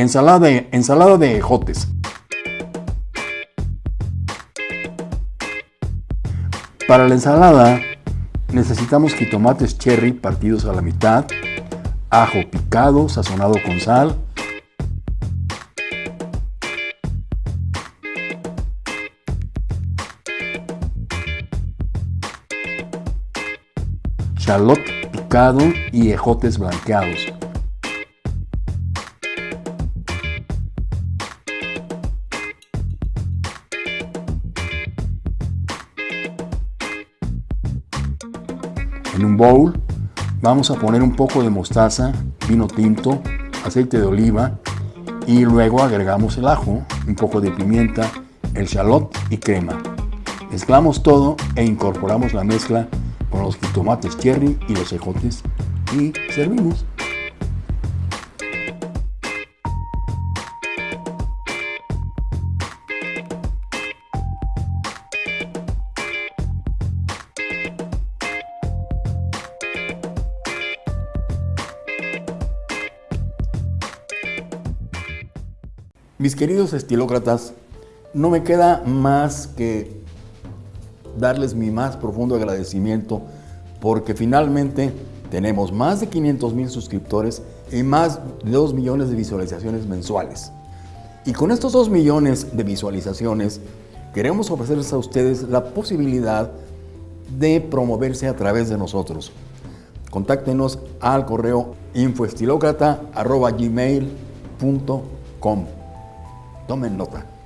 Ensalada de, ensalada de ejotes. Para la ensalada necesitamos jitomates cherry partidos a la mitad, ajo picado, sazonado con sal, Charlotte picado y ejotes blanqueados. En un bowl vamos a poner un poco de mostaza, vino tinto, aceite de oliva y luego agregamos el ajo, un poco de pimienta, el shallot y crema. Mezclamos todo e incorporamos la mezcla con los tomates cherry y los ejotes y servimos. Mis queridos estilócratas, no me queda más que darles mi más profundo agradecimiento porque finalmente tenemos más de 500 mil suscriptores y más de 2 millones de visualizaciones mensuales. Y con estos 2 millones de visualizaciones queremos ofrecerles a ustedes la posibilidad de promoverse a través de nosotros. Contáctenos al correo infoestilocrata.gmail.com Tomen nota.